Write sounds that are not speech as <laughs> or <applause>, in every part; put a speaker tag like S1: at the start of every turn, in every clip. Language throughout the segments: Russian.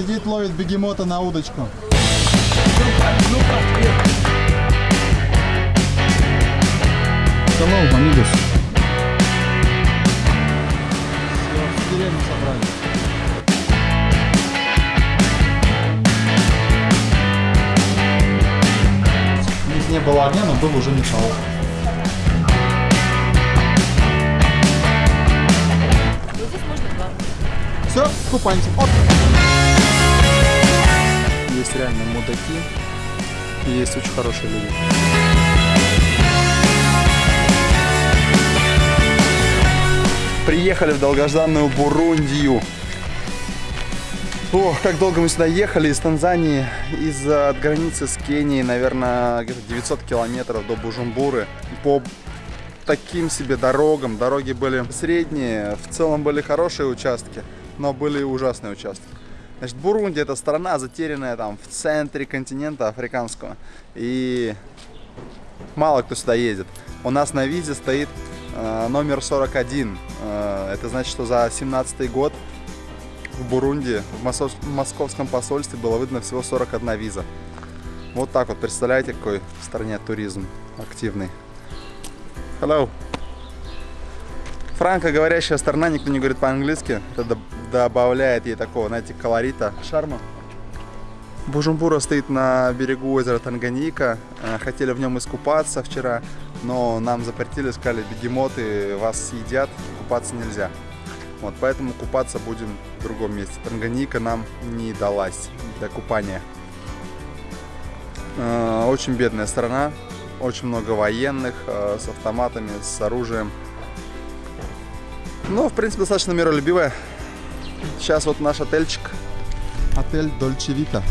S1: сидит, ловит бегемота на удочку. Hello, amigos. Все, в деревню собрались. У них не было огня, но был уже металл.
S2: Здесь можно два.
S1: Все, купаемся. Оп.
S3: Есть реально мудаки и есть очень хорошие люди. Приехали в долгожданную Бурундию. Ох, как долго мы сюда ехали из Танзании, из от границы с Кенией, наверное, где-то 900 километров до Бужумбуры. По таким себе дорогам. Дороги были средние, в целом были хорошие участки, но были и ужасные участки. Значит, Бурунди это страна, затерянная там в центре континента африканского. И мало кто сюда едет. У нас на визе стоит э, номер 41. Э, это значит, что за 17 год в Бурунди, в московском посольстве было выдано всего 41 виза. Вот так вот, представляете, какой в стране туризм активный. Hello. Франко-говорящая страна, никто не говорит по-английски. Это доб- добавляет ей такого, знаете, колорита, шарма. Бужумбура стоит на берегу озера Танганьика. Э, Хотели в нем искупаться вчера, но нам запретили, сказали, бегемоты вас съедят, купаться нельзя. Вот, поэтому купаться будем в другом месте. Танганьика нам не далась для купания. Э, Очень бедная страна, очень много военных э, с автоматами, с оружием. Ну, в принципе, достаточно миролюбивая. Сейчас вот наш отельчик.
S1: Отель Дольче Вита.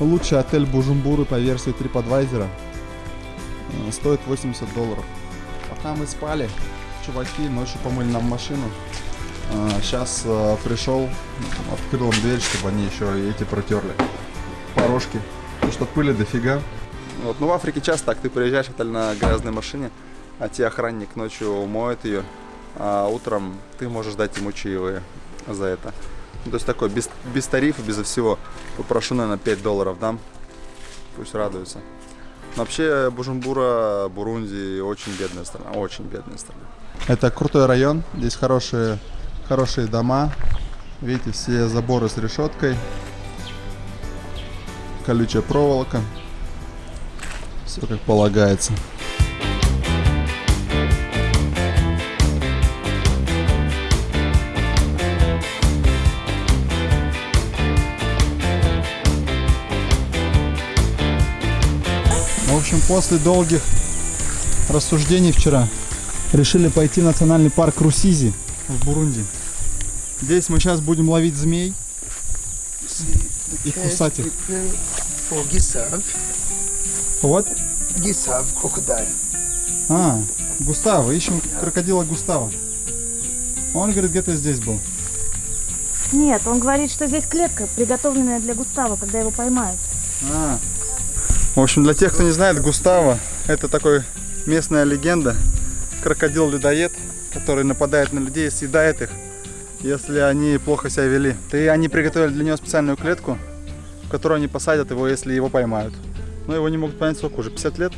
S1: Лучший отель Бужумбуры по версии TripAdvisor. Э, Стоит 80 долларов. Пока мы спали, чуваки ночью помыли нам машину. Сейчас пришел, открыл им дверь, чтобы они еще и эти протерли. Порожки. Потому что пыли дофига.
S3: Вот, ну, в Африке часто так. Ты приезжаешь в отель на грязной машине, а тебе охранник ночью моет ее, а утром ты можешь дать ему чаевые за это. То есть такой, без, без тарифа, безо всего. Попрошу, наверное, 5 долларов дам. Пусть радуются. Но вообще, Бужумбура, Бурунди очень бедная страна, очень бедная страна.
S1: Это крутой район. Здесь хорошие, хорошие дома. Видите, все заборы с решеткой. Колючая проволока. Все как полагается. Общем, после долгих рассуждений вчера решили пойти в национальный парк Русизи в Бурунди. Здесь мы сейчас будем ловить змей и кусать их. Вот.
S4: Crocodile.
S1: А, Густава, ищем крокодила Густава. Он говорит, где-то здесь был.
S2: Нет, он говорит, что здесь клетка, приготовленная для Густава, когда его поймают.
S1: А,
S3: В общем, для тех, кто не знает, Густаво это такой местная легенда. Крокодил-людоед, который нападает на людей и съедает их, если они плохо себя вели. И они приготовили для него специальную клетку, в которую они посадят его, если его поймают. Но его не могут понять сколько уже, 50 лет.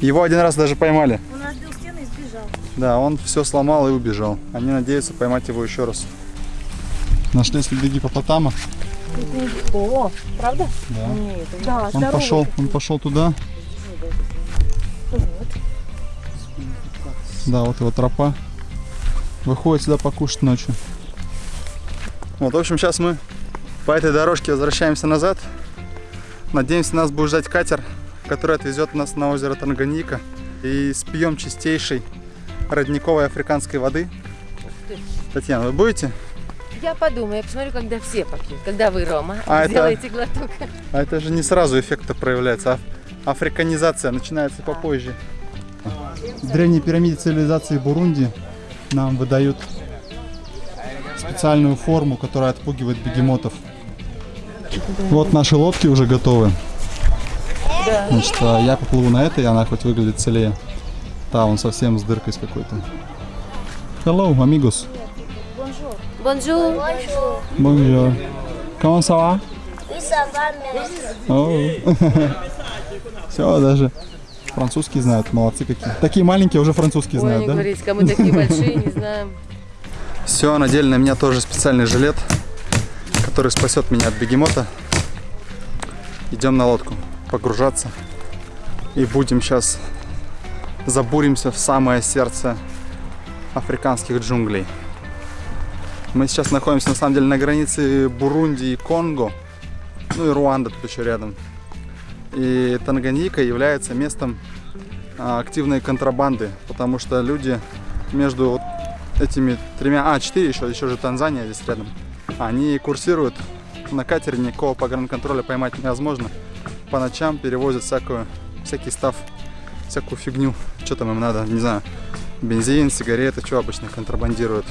S3: Его один раз даже поймали.
S2: Он разбил стену и сбежал.
S3: Да, он все сломал и убежал. Они надеются поймать его еще раз.
S1: нашли следы гипопотама.
S2: О, правда?
S1: Да.
S2: Нет, да,
S1: Он
S2: здоровый.
S1: пошел, он пошел туда. Да, вот его тропа. Выходит сюда покушать ночью.
S3: Вот, в общем, сейчас мы по этой дорожке возвращаемся назад. Надеемся, нас будет ждать катер, который отвезет нас на озеро Танганьика. И спьем чистейшей родниковой африканской воды. Татьяна, вы будете?
S5: Я подумаю, я посмотрю, когда все попьют. Когда вы, Рома,
S3: А это-
S5: сделаете глоток.
S3: А это же не сразу эффект проявляется. Аф- Африканизация начинается попозже.
S1: В древней пирамиде цивилизации Бурунди нам выдают специальную форму, которая отпугивает бегемотов. Вот наши лодки уже готовы. Значит, а я поплыву на этой, она хоть выглядит целее. Да, он совсем с дыркой с какой-то. Hello, amigos.
S5: Bonjour.
S1: Bonjour.
S3: Comment ça va?
S6: Oui, ça va, merci. <laughs>
S3: Все, даже французский знают, молодцы какие. Такие маленькие уже французский
S5: Ой,
S3: знают,
S5: не
S3: да?
S5: говорите, кому такие большие, не знаем. <laughs>
S7: Все, надели на меня тоже специальный жилет, который спасет меня от бегемота. Идем на лодку погружаться. И будем сейчас забуримся в самое сердце африканских джунглей. Мы сейчас находимся на самом деле на границе Бурунди и Конго. Ну и Руанда тут еще рядом. И Танганьика является местом а, активной контрабанды, потому что люди между этими тремя, а, четыре еще, еще же Танзания здесь рядом. Они курсируют на катере, никакого погранконтроля поймать невозможно. По ночам перевозят всякую, всякий став, всякую фигню. Что там им надо, не знаю, бензин, сигареты, что обычно контрабандируют.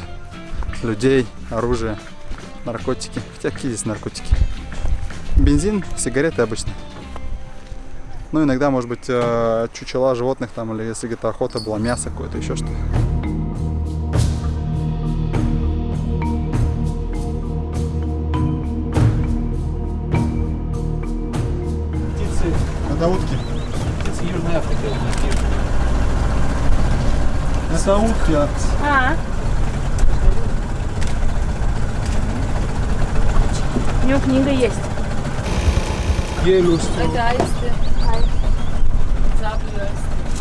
S7: Людей, оружие, наркотики. Хотя какие здесь наркотики? Бензин, сигареты обычно. Ну, иногда, может быть, э, чучела животных там, или если где-то охота была, мясо какое-то, еще что-то.
S3: Это утки. Это утки. а.
S2: А. У него книга есть.
S1: Yellowstone.
S5: Это аисты.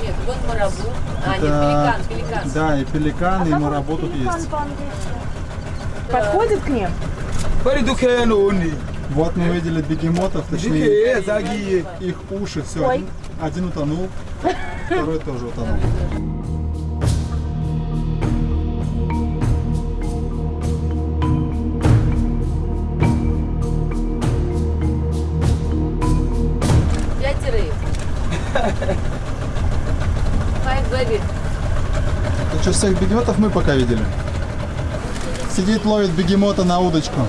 S5: Нет, вот марабу. А, нет,
S3: Это-
S5: пеликан, пеликан.
S3: Да, и пеликаны, и марабу тут есть.
S2: Подходит к ним?
S3: Вот мы видели бегемотов, точнее
S1: zagi.
S3: их уши, все, один, один утонул, второй тоже утонул. Так что всех бегемотов мы пока видели. Сидит, ловит бегемота на удочку.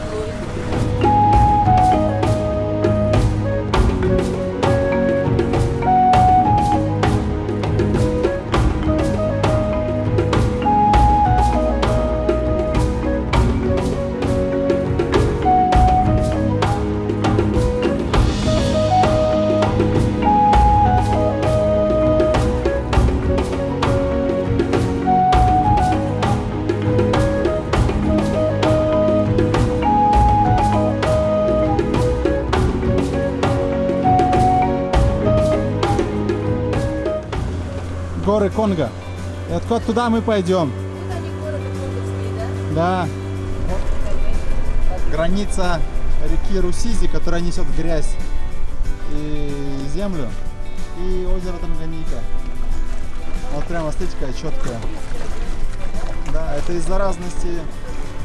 S3: Горы Конго. И откуда туда мы пойдем? Да. Граница реки Русизи, которая несет грязь и землю. И озеро Танганьика. Вот прямо, какая четкая. Да, это из-за разности,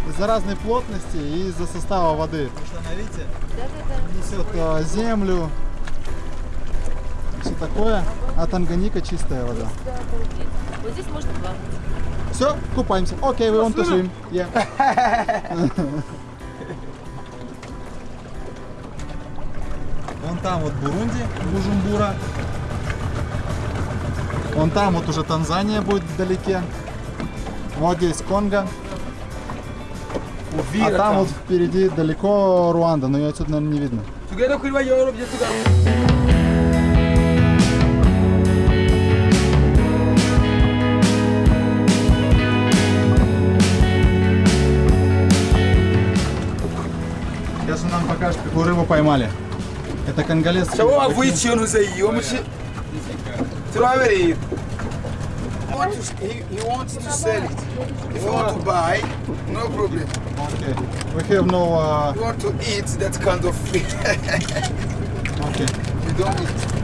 S3: из-за разной плотности и из-за состава воды. Потому что она, видите, несет э, землю, все такое, а Танганьика чистая вода.
S5: Вот здесь можно плавать.
S3: Все, купаемся. Окей, we want to swim. Yeah. Вон там вот Бурунди, Бужумбура. Вон там вот уже Танзания будет вдалеке. Вот здесь Конго. А там вот впереди далеко Руанда, но ее отсюда, наверное, не видно. Какую рыбу поймали. Это конголез.
S1: Ikintu ze yiwo mushi. Turabereye. He wants to- sell it. If you want to buy, no problem.
S3: Okay. We have no... Uh,
S1: you want to eat, that kind of free.
S3: okay.
S1: you don't eat.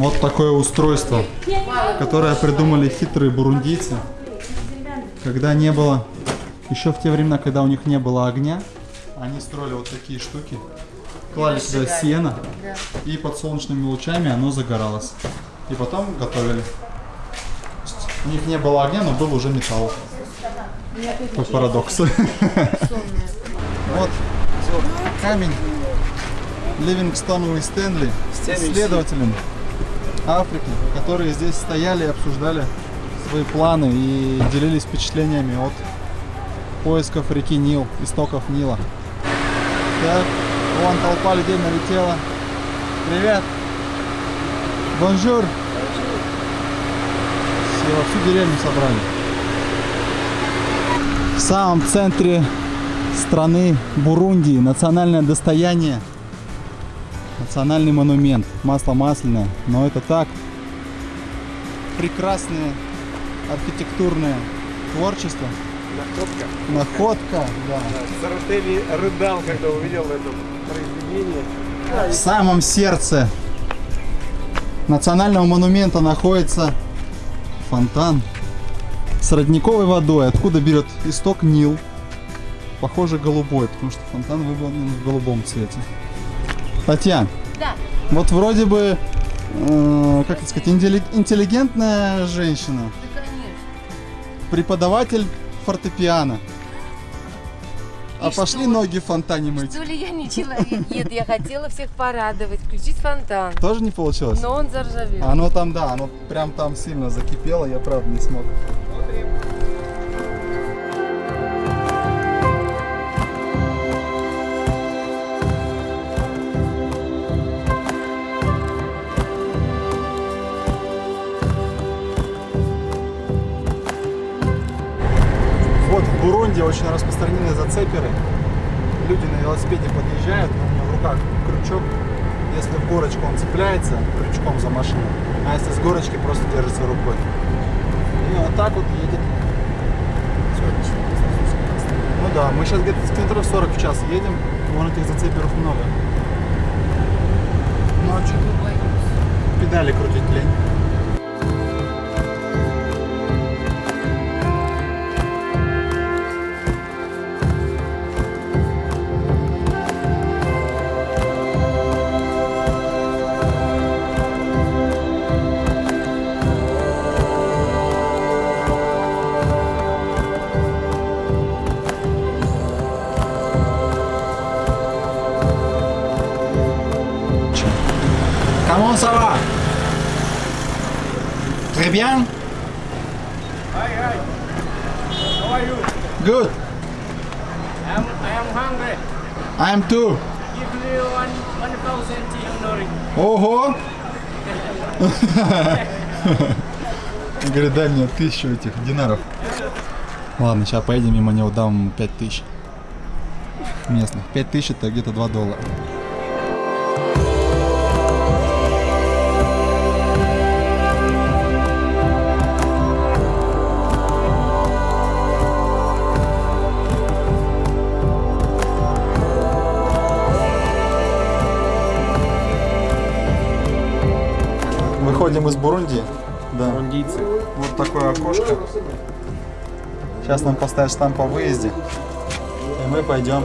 S3: Вот такое устройство, которое придумали хитрые бурундийцы. Когда не было, еще в те времена, когда у них не было огня, они строили вот такие штуки, клали сюда сено, и под солнечными лучами оно загоралось. И потом готовили. У них не было огня, но был уже металл. Какой парадокс. Вот камень Ливингстону и Стэнли, исследователям Африки, которые здесь стояли и обсуждали свои планы и делились впечатлениями от поисков реки Нил, истоков Нила. Так, вон толпа людей налетела. Привет! Bonjour! Все, всю деревню собрали. В самом центре страны Бурундии национальное достояние национальный монумент масло масляное но это так прекрасное архитектурное творчество
S8: Находка.
S3: находка да.
S8: Заратели рыдал, когда увидел это произведение.
S3: в самом сердце национального монумента находится фонтан с родниковой водой откуда берет исток Нил похоже голубой потому что фонтан выполнен в голубом цвете Татьяна
S5: Да.
S3: вот вроде бы э, как это сказать интелли- интеллигентная женщина
S5: Да, конечно.
S3: преподаватель фортепиано а
S5: И
S3: пошли
S5: что?
S3: ноги в фонтане мыть
S5: Что ли я не человек? Нет, я хотела всех порадовать, включить фонтан.
S3: тоже не получилось
S5: Но он заржавел.
S3: Оно там, да, оно прям там сильно закипело, я правда не смог. Бурунди очень распространены зацеперы. Люди на велосипеде подъезжают, у меня в руках крючок. Если в горочку он цепляется крючком за машину, а если с горочки просто держится рукой. И вот так вот едет. Ну да, мы сейчас где-то с километров 40 в час едем, вон этих зацеперов много. Ну а? Педали крутить лень. Bien
S8: Hi, hi. How are you?
S3: Good
S8: I'm, I am hungry.
S3: I'm too
S8: Give me one, one thousand tea
S3: Ого! Говорит, дай мне тысячу этих динаров. Ладно, сейчас поедем мимо него, дам ему пять тысяч. Местных. Пять тысяч это где-то 2 доллара. Выходим из Бурунди. Да.
S8: Бурундийцы.
S3: Вот такое окошко. Сейчас нам поставят штамп о выезде. И мы пойдем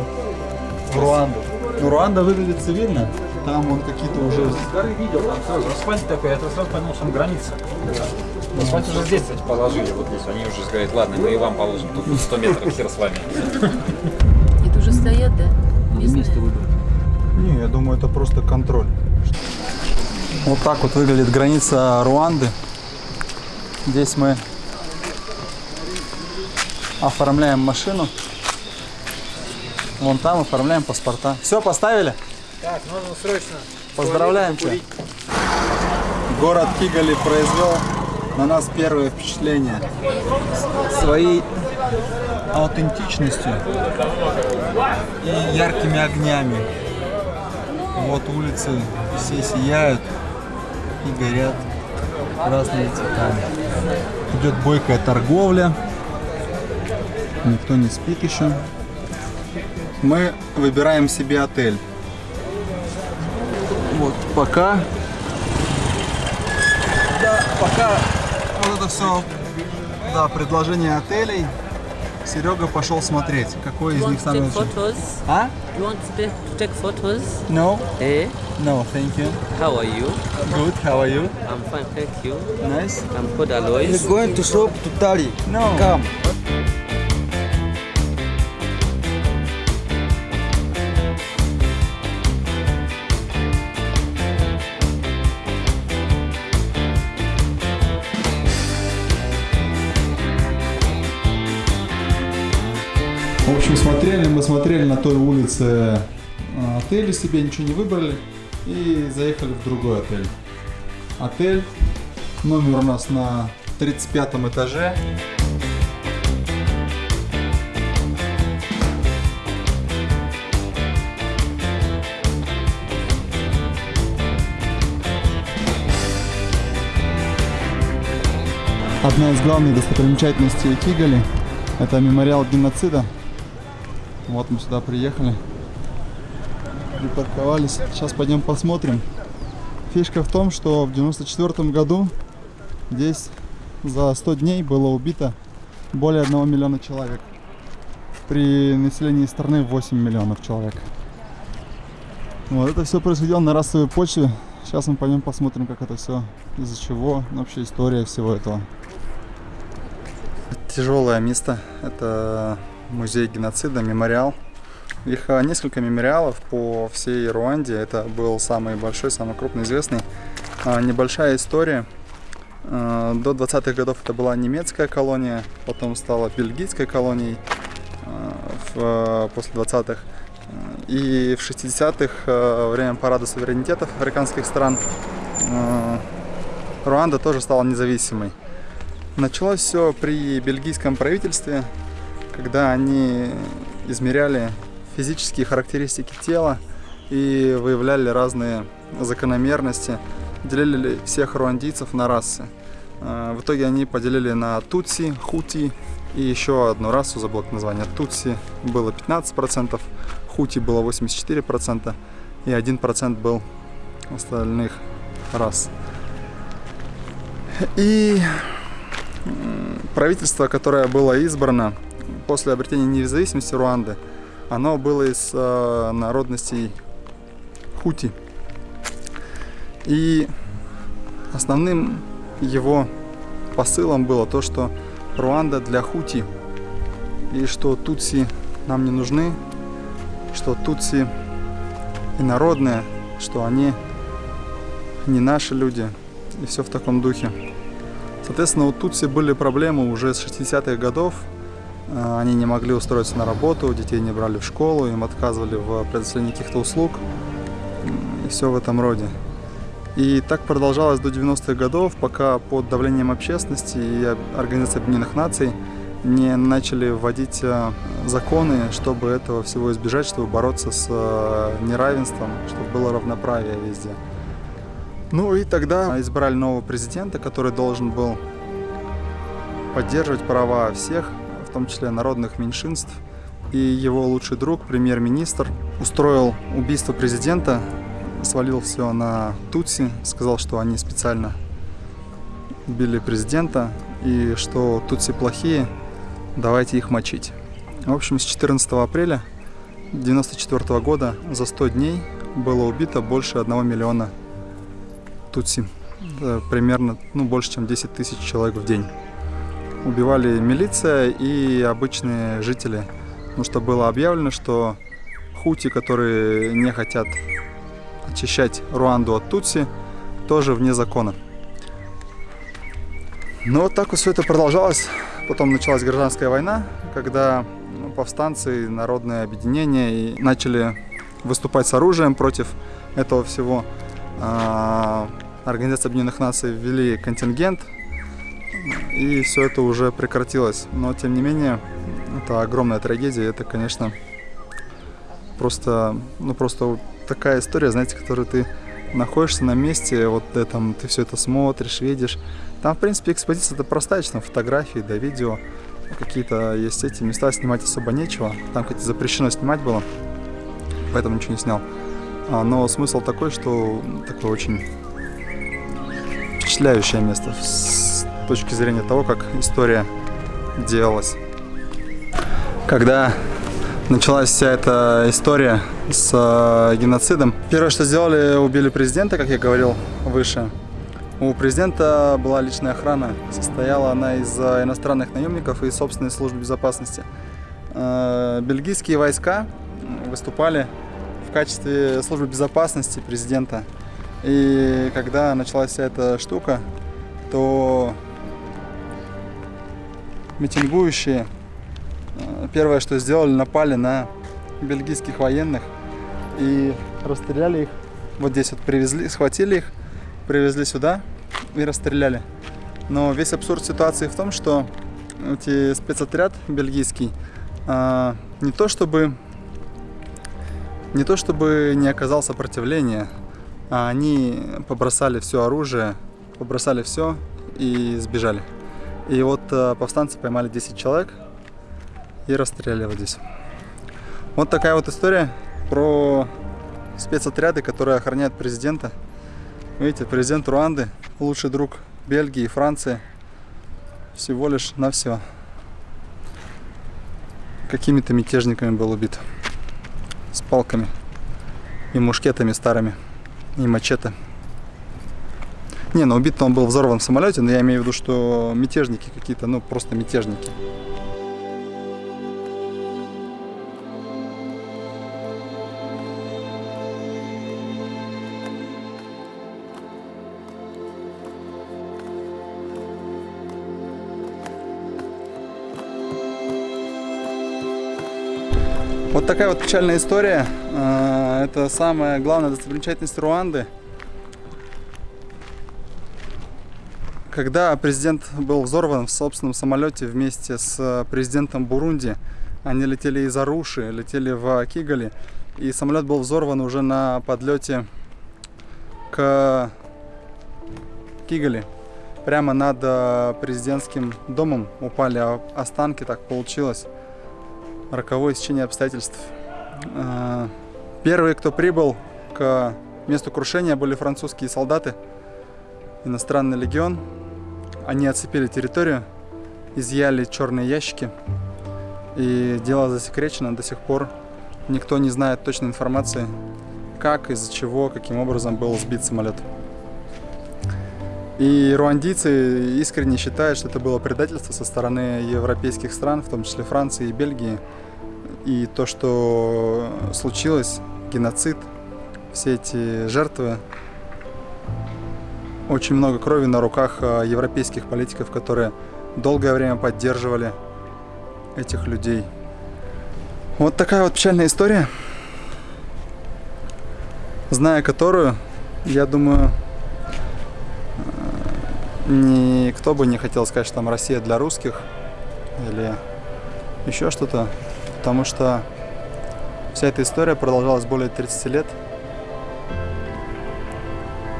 S3: в Руанду. Ну, Руанда выглядит цивильно. Там вон какие-то уже...
S9: горы видел, там сразу асфальт такой, я сразу понял, что там граница. Асфальт уже здесь, кстати, положили, вот здесь. Они уже говорят, ладно, мы и вам положим, тут 100 метров, хер с вами.
S5: Это уже стоят, да? Местные?
S3: Не, я думаю, это просто контроль. Вот так вот выглядит граница Руанды. Здесь мы оформляем машину. Вон там оформляем паспорта. Все, поставили?
S8: Так, нужно срочно.
S3: Поздравляем тебя. Город Кигали произвел на нас первое впечатление. Своей аутентичностью и яркими огнями. Вот улицы все сияют и горят красными цветами. Идет бойкая торговля. Никто не спит еще. Мы выбираем себе отель. Вот пока
S7: Пока вот это все, да, предложение отелей, Серега пошел смотреть, какой из них самый лучший. А?
S10: You want to take photos?
S7: No,
S10: Eh?
S7: no, thank you.
S10: How are you?
S7: Good, how are you?
S10: I'm fine, thank you.
S7: Nice.
S10: I'm called Alois.
S1: going to shop to Tali.
S7: No.
S1: Come.
S3: В общем, смотрели, мы смотрели на той улице э, отели себе, ничего не выбрали и заехали в другой отель. Отель, номер у нас на 35 этаже. Одна из главных достопримечательностей Кигали – это мемориал геноцида. Вот мы сюда приехали, припарковались. Сейчас пойдем посмотрим. Фишка в том, что в 94 году здесь за 100 дней было убито более 1 миллиона человек. При населении страны 8 миллионов человек. Вот это все происходило на расовой почве. Сейчас мы пойдем посмотрим, как это все, из-за чего, вообще история всего этого. Тяжелое место. Это музей геноцида, мемориал. Их а, несколько мемориалов по всей Руанде. Это был самый большой, самый крупный, известный. А, Небольшая история. А, До 20-х годов это была немецкая колония, потом стала бельгийской колонией а, а, после 20-х. И в 60-х, а, во время парада суверенитетов африканских стран, Руанда тоже стала независимой. Началось все при бельгийском правительстве, когда они измеряли физические характеристики тела и выявляли разные закономерности, делили всех руандийцев на расы. А, В итоге они поделили на тутси, хути и еще одну расу, забыл название. Тутси было 15%, хути было 84% и 1% был остальных рас. И правительство, которое было избрано после обретения независимости Руанды, оно было из э, народностей хути. И основным его посылом было то, что Руанда для хути, и что тутси нам не нужны, что тутси инородные, что они не наши люди, и все в таком духе. Соответственно, у Тутси были проблемы уже с 60-х годов. Э, Они не могли устроиться на работу, детей не брали в школу, им отказывали в предоставлении каких-то услуг и все в этом роде. И так продолжалось до 90-х годов, пока под давлением общественности и Организации Объединенных Наций не начали вводить э, законы, чтобы этого всего избежать, чтобы бороться с э, неравенством, чтобы было равноправие везде. Ну и тогда избрали нового президента, который должен был поддерживать права всех, том числе народных меньшинств. И его лучший друг, премьер-министр, устроил убийство президента, свалил все на Тутси, сказал, что они специально убили президента и что Тутси плохие, давайте их мочить. В общем, с 14 апреля 1994 года за 100 дней было убито больше 1 миллиона Тутси. Это примерно ну, больше, чем 10 тысяч человек в день. Убивали милиция и обычные жители. Потому что было объявлено, что хути, которые не хотят очищать Руанду от Тутси, тоже вне закона. Но вот так вот все это продолжалось. Потом началась гражданская война, когда ну, повстанцы, народное объединение и начали выступать с оружием против этого всего. А, Организация Объединенных Наций ввели контингент, и все это уже прекратилось. Но, тем не менее, это огромная трагедия, это, конечно, просто, ну, просто такая история, знаете, которую ты находишься на месте, вот ты, там, ты все это смотришь, видишь. Там, в принципе, экспозиция это простая, там фотографии, да, видео, какие-то есть эти места, снимать особо нечего. Там, кстати, запрещено снимать было, поэтому ничего не снял. А, но смысл такой, что такой очень впечатляющее место точки зрения того, как история делалась. Когда началась вся эта история с э, геноцидом, первое, что сделали, убили президента, как я говорил выше. У президента была личная охрана. Состояла она из э, иностранных наемников и собственной службы безопасности. Э, Бельгийские войска выступали в качестве службы безопасности президента. И когда началась вся эта штука, то митингующие э, первое, что сделали, напали на бельгийских военных и расстреляли их. Вот здесь вот привезли, схватили их, привезли сюда и расстреляли. Но весь абсурд ситуации в том, что эти спецотряд бельгийский а, не то чтобы не то чтобы не оказал сопротивления, а они побросали все оружие, побросали все и сбежали. И вот э, повстанцы поймали 10 человек и расстреляли вот здесь. Вот такая вот история про спецотряды, которые охраняют президента. Видите, президент Руанды, лучший друг Бельгии и Франции, всего лишь на все. Какими-то мятежниками был убит. С палками и мушкетами старыми. И мачете. Не, ну убит он был в самолете, но я имею в виду, что мятежники какие-то, ну просто мятежники. Вот такая вот печальная история. А, Это самая главная достопримечательность Руанды. Когда президент был взорван в собственном самолете вместе с президентом Бурунди, они летели из Аруши, летели в Кигали, и самолет был взорван уже на подлете к Кигали. Прямо над э, президентским домом упали останки, так получилось. Роковое стечение обстоятельств. Э, Первые, кто прибыл к месту крушения, были французские солдаты, иностранный легион. Они оцепили территорию, изъяли черные ящики. И дело засекречено до сих пор. Никто не знает точной информации, как, из-за чего, каким образом был сбит самолет. И руандийцы искренне считают, что это было предательство со стороны европейских стран, в том числе Франции и Бельгии. И то, что случилось, геноцид, все эти жертвы, очень много крови на руках а, европейских политиков, которые долгое время поддерживали этих людей. Вот такая вот печальная история, зная которую, я думаю, э, никто бы не хотел сказать, что там Россия для русских или еще что-то, потому что вся эта история продолжалась более 30 лет,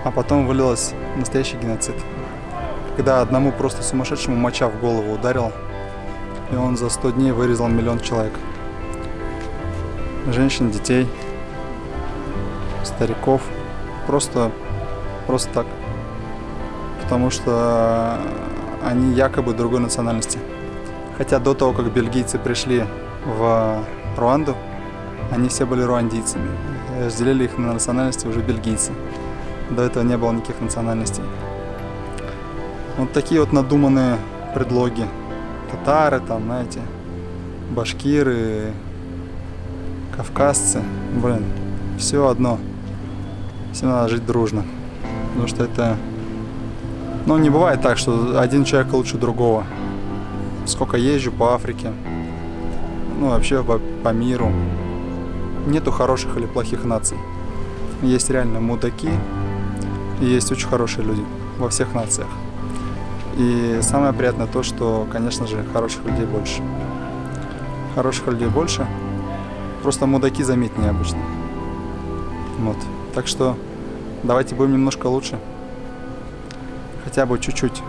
S3: а потом вылилась в настоящий геноцид. Когда одному просто сумасшедшему моча в голову ударила, и он за 100 дней вырезал миллион человек. Женщин, детей, стариков. Просто, просто так. Потому что они якобы другой национальности. Хотя до того, как бельгийцы пришли в Руанду, они все были руандийцами. Разделили их на национальности уже бельгийцы. До этого не было никаких национальностей. Вот такие вот надуманные предлоги. Татары там, знаете, башкиры, кавказцы. Блин, все одно. Всем надо жить дружно. Потому что это... Ну, не бывает так, что один человек лучше другого. Сколько езжу по Африке, ну, вообще по, по миру. Нету хороших или плохих наций. Есть реально мудаки, и есть очень хорошие люди во всех нациях. И самое приятное то, что, конечно же, хороших людей больше. Хороших людей больше. Просто мудаки заметнее обычно. Вот. Так что давайте будем немножко лучше. Хотя бы чуть-чуть.